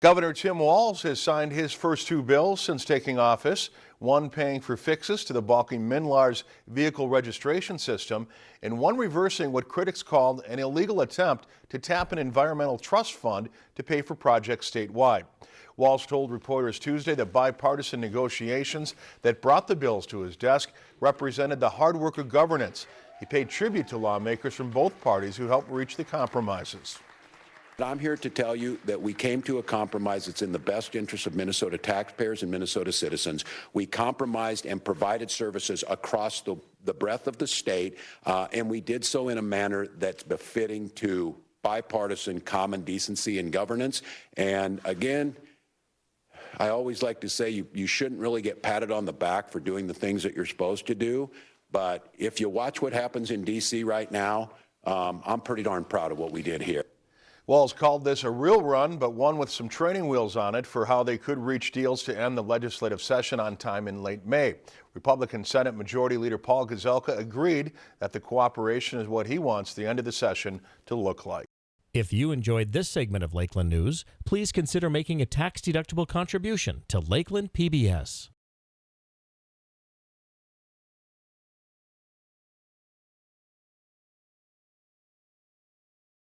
Governor Tim Walz has signed his first two bills since taking office, one paying for fixes to the balking MNLARS vehicle registration system, and one reversing what critics called an illegal attempt to tap an environmental trust fund to pay for projects statewide. Walz told reporters Tuesday that bipartisan negotiations that brought the bills to his desk represented the hard work of governance. He paid tribute to lawmakers from both parties who helped reach the compromises. I'm here to tell you that we came to a compromise that's in the best interest of Minnesota taxpayers and Minnesota citizens. We compromised and provided services across the, the breadth of the state, uh, and we did so in a manner that's befitting to bipartisan common decency and governance. And again, I always like to say you, you shouldn't really get patted on the back for doing the things that you're supposed to do. But if you watch what happens in D.C. right now, um, I'm pretty darn proud of what we did here. Walz called this a real run, but one with some training wheels on it for how they could reach deals to end the legislative session on time in late May. Republican Senate Majority Leader Paul Gazelka agreed that the cooperation is what he wants the end of the session to look like. If you enjoyed this segment of Lakeland News, please consider making a tax-deductible contribution to Lakeland PBS.